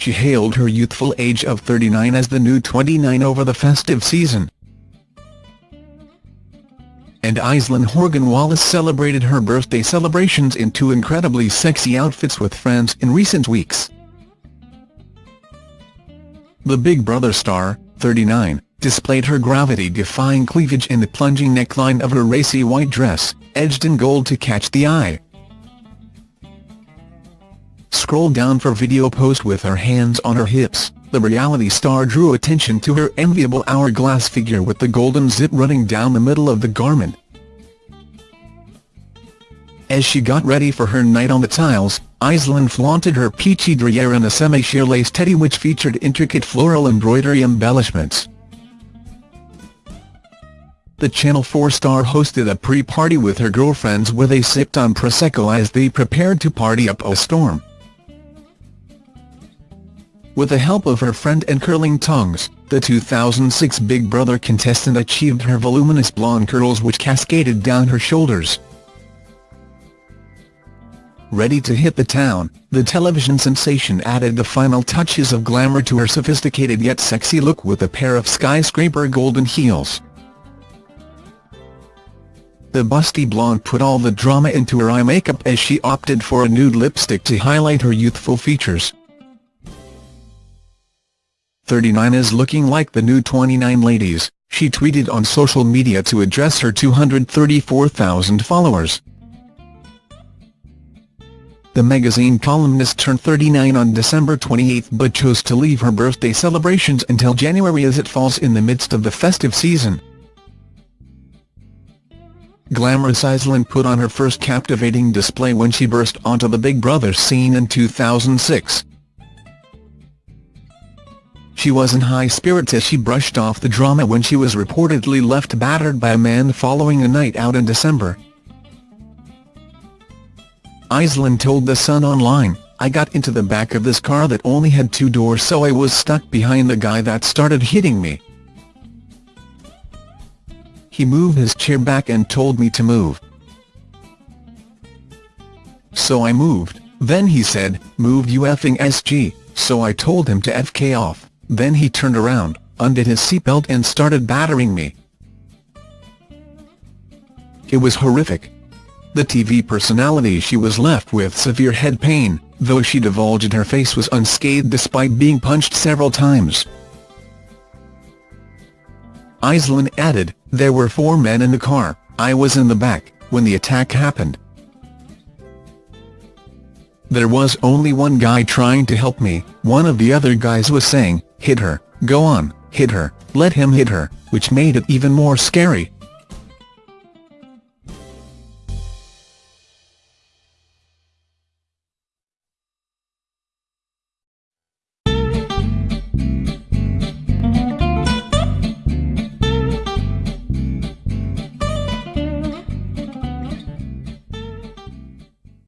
she hailed her youthful age of 39 as the new 29 over the festive season. And Aisleyne Horgan Wallace celebrated her birthday celebrations in two incredibly sexy outfits with friends in recent weeks. The Big Brother star, 39, displayed her gravity-defying cleavage in the plunging neckline of her racy white dress, edged in gold to catch the eye. Scroll down for video post with her hands on her hips, the reality star drew attention to her enviable hourglass figure with the golden zip running down the middle of the garment. As she got ready for her night on the tiles, Aisleyne flaunted her peachy derriere in a semi-sheer lace teddy which featured intricate floral embroidery embellishments. The Channel 4 star hosted a pre-party with her girlfriends where they sipped on Prosecco as they prepared to party up a storm. With the help of her friend and curling tongues, the 2006 Big Brother contestant achieved her voluminous blonde curls which cascaded down her shoulders. Ready to hit the town, the television sensation added the final touches of glamour to her sophisticated yet sexy look with a pair of skyscraper golden heels. The busty blonde put all the drama into her eye makeup as she opted for a nude lipstick to highlight her youthful features. 39 is looking like the new 29 ladies, she tweeted on social media to address her 234,000 followers. The magazine columnist turned 39 on December 28 but chose to leave her birthday celebrations until January as it falls in the midst of the festive season. Glamorous Aisleyne put on her first captivating display when she burst onto the Big Brother scene in 2006. She was in high spirits as she brushed off the drama when she was reportedly left battered by a man following a night out in December. Aisleyne told The Sun Online, I got into the back of this car that only had two doors so I was stuck behind the guy that started hitting me. He moved his chair back and told me to move. So I moved, then he said, move you effing SG, so I told him to FK off, then he turned around, undid his seatbelt and started battering me. It was horrific. The TV personality she was left with severe head pain, though she divulged her face was unscathed despite being punched several times. Aisleyne added, there were four men in the car, I was in the back, when the attack happened. There was only one guy trying to help me, one of the other guys was saying, hit her, go on, hit her, let him hit her, which made it even more scary.